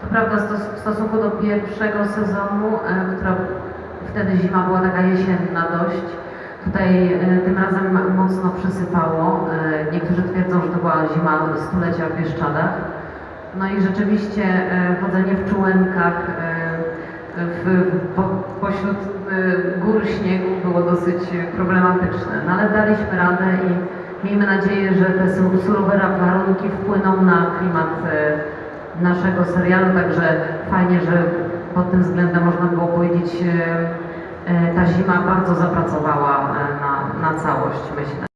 To prawda w stosunku do pierwszego sezonu, e, która wtedy zima była taka jesienna dość, tutaj e, tym razem mocno przysypało. E, Niektórzy twierdzą, że to była zima stulecia w Bieszczadach. No i rzeczywiście chodzenie w czułenkach w, po, pośród gór śniegu było dosyć problematyczne, no ale daliśmy radę i miejmy nadzieję, że te su- surowe warunki wpłyną na klimat naszego serialu, także fajnie, że pod tym względem można było powiedzieć, e, e, ta zima bardzo zapracowała e, na, na całość, myślę.